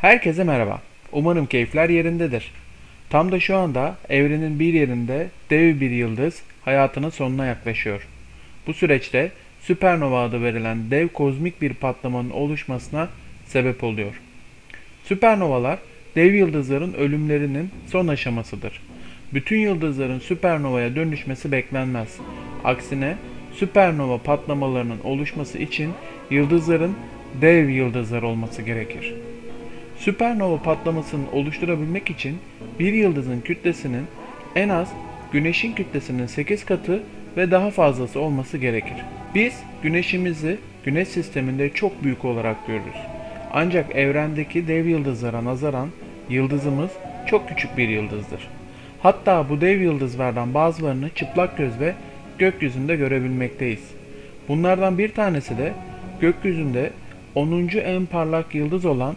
Herkese merhaba. Umarım keyifler yerindedir. Tam da şu anda evrenin bir yerinde dev bir yıldız hayatının sonuna yaklaşıyor. Bu süreçte süpernova adı verilen dev kozmik bir patlamanın oluşmasına sebep oluyor. Süpernovalar dev yıldızların ölümlerinin son aşamasıdır. Bütün yıldızların süpernovaya dönüşmesi beklenmez. Aksine süpernova patlamalarının oluşması için yıldızların dev yıldızlar olması gerekir. Süpernova patlamasını oluşturabilmek için bir yıldızın kütlesinin en az Güneş'in kütlesinin 8 katı ve daha fazlası olması gerekir. Biz Güneşimizi Güneş sisteminde çok büyük olarak görürüz. Ancak evrendeki dev yıldızlara nazaran yıldızımız çok küçük bir yıldızdır. Hatta bu dev yıldızlardan bazılarını çıplak gözle gökyüzünde görebilmekteyiz. Bunlardan bir tanesi de gökyüzünde 10. en parlak yıldız olan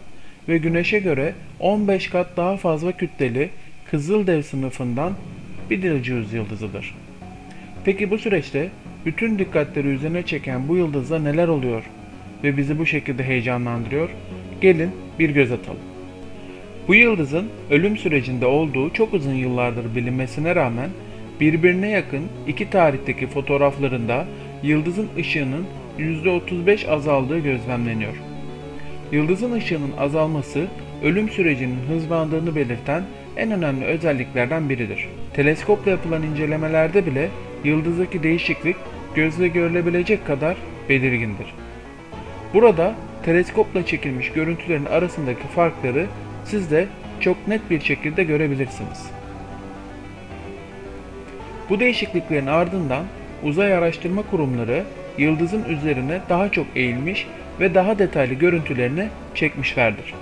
ve Güneş'e göre 15 kat daha fazla kütleli Kızıldev sınıfından Betelgeuse yıldızıdır. Peki bu süreçte bütün dikkatleri üzerine çeken bu yıldızda neler oluyor ve bizi bu şekilde heyecanlandırıyor? Gelin bir göz atalım. Bu yıldızın ölüm sürecinde olduğu çok uzun yıllardır bilinmesine rağmen birbirine yakın iki tarihteki fotoğraflarında yıldızın ışığının %35 azaldığı gözlemleniyor. Yıldızın ışığının azalması ölüm sürecinin hızlandığını belirten en önemli özelliklerden biridir. Teleskopla yapılan incelemelerde bile yıldızdaki değişiklik gözle görülebilecek kadar belirgindir. Burada teleskopla çekilmiş görüntülerin arasındaki farkları siz de çok net bir şekilde görebilirsiniz. Bu değişikliklerin ardından uzay araştırma kurumları yıldızın üzerine daha çok eğilmiş ve daha detaylı görüntülerini çekmişlerdir.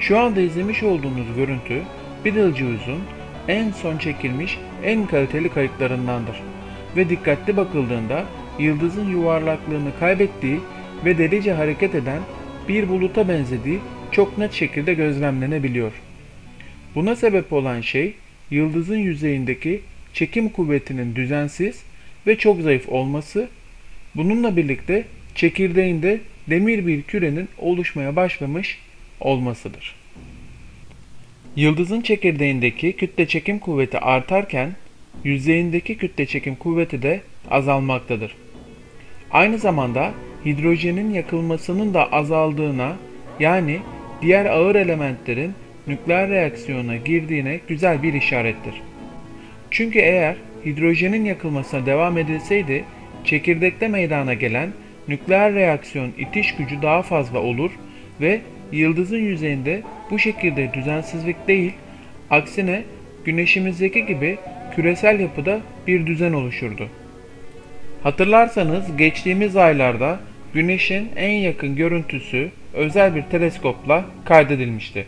Şu anda izlemiş olduğunuz görüntü Betelgeuse'un en son çekilmiş en kaliteli kayıtlarındandır ve dikkatli bakıldığında yıldızın yuvarlaklığını kaybettiği ve delice hareket eden bir buluta benzediği çok net şekilde gözlemlenebiliyor. Buna sebep olan şey yıldızın yüzeyindeki çekim kuvvetinin düzensiz ve çok zayıf olması, bununla birlikte çekirdeğinde demir bir kürenin oluşmaya başlamış olmasıdır. Yıldızın çekirdeğindeki kütle çekim kuvveti artarken yüzeyindeki kütle çekim kuvveti de azalmaktadır. Aynı zamanda hidrojenin yakılmasının da azaldığına yani diğer ağır elementlerin nükleer reaksiyona girdiğine güzel bir işarettir. Çünkü eğer hidrojenin yakılmasına devam edilseydi çekirdekte meydana gelen nükleer reaksiyon itiş gücü daha fazla olur ve yıldızın yüzeyinde bu şekilde düzensizlik değil, aksine güneşimizdeki gibi küresel yapıda bir düzen oluşurdu. Hatırlarsanız geçtiğimiz aylarda Güneş'in en yakın görüntüsü özel bir teleskopla kaydedilmişti.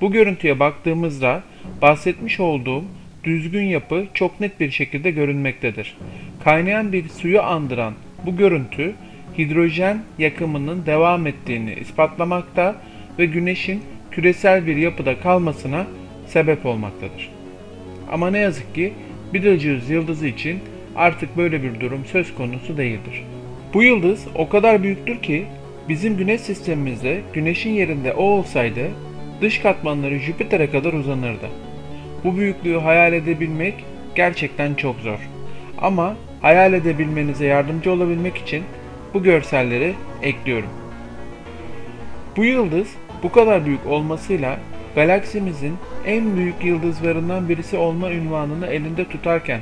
Bu görüntüye baktığımızda bahsetmiş olduğum düzgün yapı çok net bir şekilde görünmektedir. Kaynayan bir suyu andıran bu görüntü hidrojen yakımının devam ettiğini ispatlamakta ve güneşin küresel bir yapıda kalmasına sebep olmaktadır. Ama ne yazık ki Betelgeuse yıldızı için artık böyle bir durum söz konusu değildir. Bu yıldız o kadar büyüktür ki bizim güneş sistemimizde güneşin yerinde o olsaydı dış katmanları Jüpiter'e kadar uzanırdı. Bu büyüklüğü hayal edebilmek gerçekten çok zor. Ama hayal edebilmenize yardımcı olabilmek için bu görselleri ekliyorum. Bu yıldız bu kadar büyük olmasıyla galaksimizin en büyük yıldızlarından birisi olma ünvanını elinde tutarken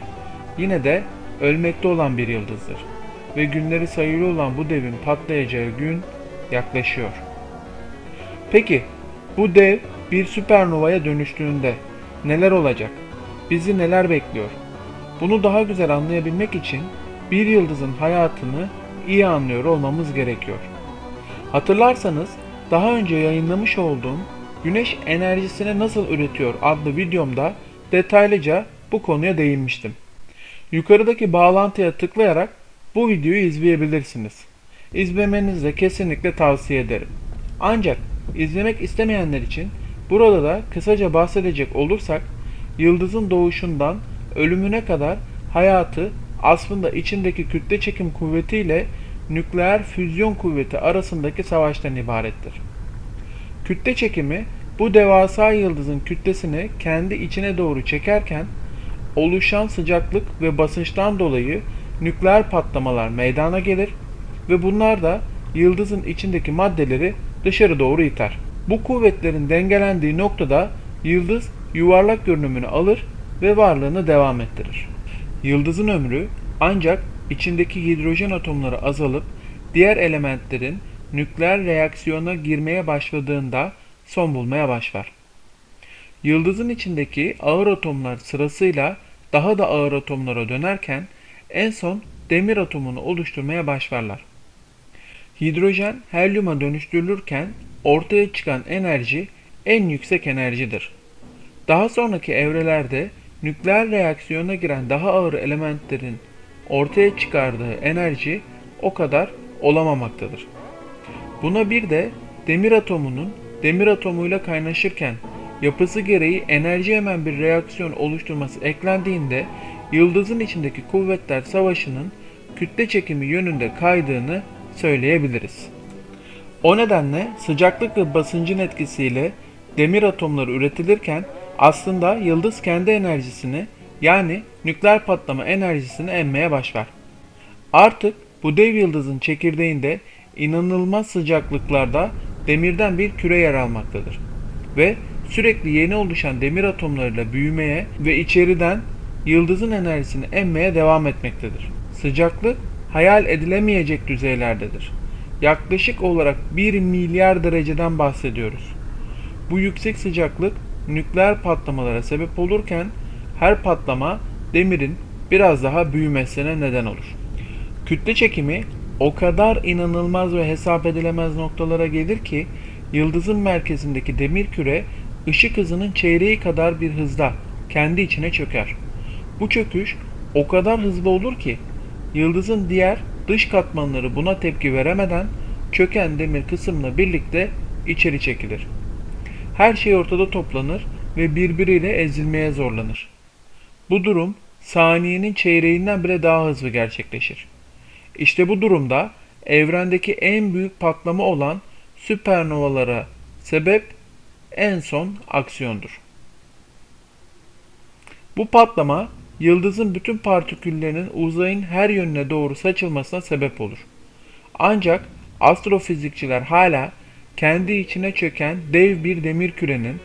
yine de ölmekte olan bir yıldızdır ve günleri sayılı olan bu devin patlayacağı gün yaklaşıyor. Peki bu dev bir süpernovaya dönüştüğünde neler olacak? Bizi neler bekliyor? Bunu daha güzel anlayabilmek için bir yıldızın hayatını iyi anlıyor olmamız gerekiyor. Hatırlarsanız daha önce yayınlamış olduğum Güneş enerjisini nasıl üretiyor adlı videomda detaylıca bu konuya değinmiştim. Yukarıdaki bağlantıya tıklayarak bu videoyu izleyebilirsiniz. İzlemenizi de kesinlikle tavsiye ederim. Ancak izlemek istemeyenler için burada da kısaca bahsedecek olursak yıldızın doğuşundan ölümüne kadar hayatı aslında içindeki kütle çekim kuvveti ile nükleer füzyon kuvveti arasındaki savaştan ibarettir. Kütle çekimi bu devasa yıldızın kütlesini kendi içine doğru çekerken oluşan sıcaklık ve basınçtan dolayı nükleer patlamalar meydana gelir ve bunlar da yıldızın içindeki maddeleri dışarı doğru iter. Bu kuvvetlerin dengelendiği noktada yıldız yuvarlak görünümünü alır ve varlığını devam ettirir. Yıldızın ömrü ancak içindeki hidrojen atomları azalıp diğer elementlerin nükleer reaksiyona girmeye başladığında son bulmaya başlar. Yıldızın içindeki ağır atomlar sırasıyla daha da ağır atomlara dönerken en son demir atomunu oluşturmaya başlarlar. Hidrojen helyuma dönüştürülürken ortaya çıkan enerji en yüksek enerjidir. Daha sonraki evrelerde nükleer reaksiyona giren daha ağır elementlerin ortaya çıkardığı enerji o kadar olamamaktadır. Buna bir de demir atomunun demir atomuyla kaynaşırken yapısı gereği enerji emen bir reaksiyon oluşturması eklendiğinde yıldızın içindeki kuvvetler savaşının kütle çekimi yönünde kaydığını söyleyebiliriz. O nedenle sıcaklık ve basıncın etkisiyle demir atomları üretilirken aslında yıldız kendi enerjisini yani nükleer patlama enerjisini emmeye başlar. Artık bu dev yıldızın çekirdeğinde inanılmaz sıcaklıklarda demirden bir küre yer almaktadır. Ve sürekli yeni oluşan demir atomlarıyla büyümeye ve içeriden yıldızın enerjisini emmeye devam etmektedir. Sıcaklık hayal edilemeyecek düzeylerdedir. Yaklaşık olarak 1 milyar dereceden bahsediyoruz. Bu yüksek sıcaklık nükleer patlamalara sebep olurken her patlama demirin biraz daha büyümesine neden olur. Kütle çekimi o kadar inanılmaz ve hesap edilemez noktalara gelir ki yıldızın merkezindeki demir küre ışık hızının çeyreği kadar bir hızda kendi içine çöker. Bu çöküş o kadar hızlı olur ki yıldızın diğer dış katmanları buna tepki veremeden çöken demir kısımla birlikte içeri çekilir. Her şey ortada toplanır ve birbiriyle ezilmeye zorlanır. Bu durum saniyenin çeyreğinden bile daha hızlı gerçekleşir. İşte bu durumda evrendeki en büyük patlama olan süpernovalara sebep en son aksiyondur. Bu patlama yıldızın bütün partiküllerinin uzayın her yönüne doğru saçılmasına sebep olur. Ancak astrofizikçiler hala kendi içine çöken dev bir demir kürenin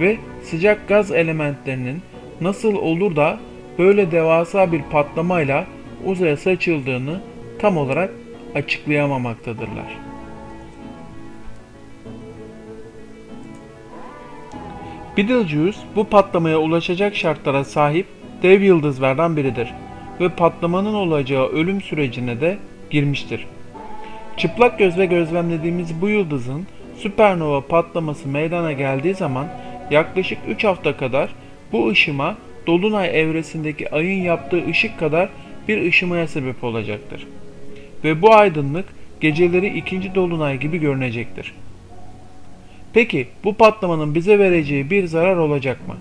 ve sıcak gaz elementlerinin nasıl olur da böyle devasa bir patlamayla uzaya saçıldığını tam olarak açıklayamamaktadırlar. Betelgeuse bu patlamaya ulaşacak şartlara sahip dev yıldızlardan biridir ve patlamanın olacağı ölüm sürecine de girmiştir. Çıplak gözle gözlemlediğimiz bu yıldızın süpernova patlaması meydana geldiği zaman yaklaşık 3 hafta kadar bu ışıma dolunay evresindeki ayın yaptığı ışık kadar bir ışımaya sebep olacaktır. Ve bu aydınlık geceleri ikinci dolunay gibi görünecektir. Peki bu patlamanın bize vereceği bir zarar olacak mı?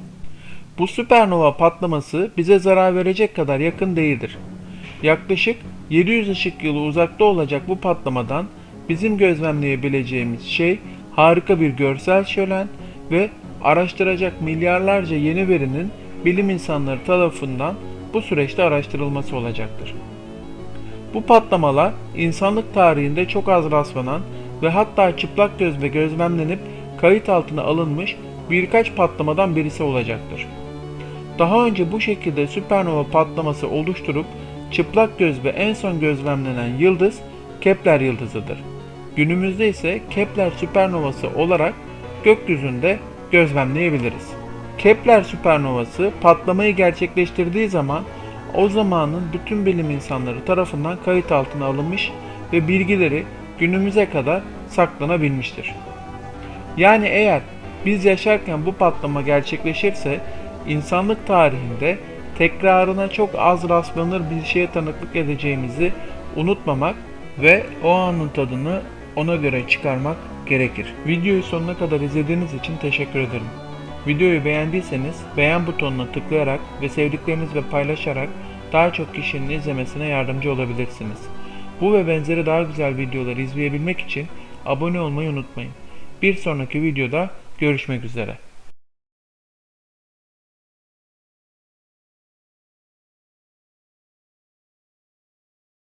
Bu süpernova patlaması bize zarar verecek kadar yakın değildir. Yaklaşık 700 ışık yılı uzakta olacak bu patlamadan bizim gözlemleyebileceğimiz şey harika bir görsel şölen ve araştıracak milyarlarca yeni verinin bilim insanları tarafından bu süreçte araştırılması olacaktır. Bu patlamalar insanlık tarihinde çok az rastlanan ve hatta çıplak gözle gözlemlenip kayıt altına alınmış birkaç patlamadan birisi olacaktır. Daha önce bu şekilde süpernova patlaması oluşturup çıplak gözle en son gözlemlenen yıldız Kepler yıldızıdır. Günümüzde ise Kepler süpernovası olarak gökyüzünde gözlemleyebiliriz. Kepler süpernovası patlamayı gerçekleştirdiği zaman o zamanın bütün bilim insanları tarafından kayıt altına alınmış ve bilgileri günümüze kadar saklanabilmiştir. Yani eğer biz yaşarken bu patlama gerçekleşirse insanlık tarihinde tekrarına çok az rastlanır bir şeye tanıklık edeceğimizi unutmamak ve o anın tadını ona göre çıkarmak gerekir. Videoyu sonuna kadar izlediğiniz için teşekkür ederim. Videoyu beğendiyseniz beğen butonuna tıklayarak ve sevdiklerinizle paylaşarak daha çok kişinin izlemesine yardımcı olabilirsiniz. Bu ve benzeri daha güzel videoları izleyebilmek için abone olmayı unutmayın. Bir sonraki videoda görüşmek üzere.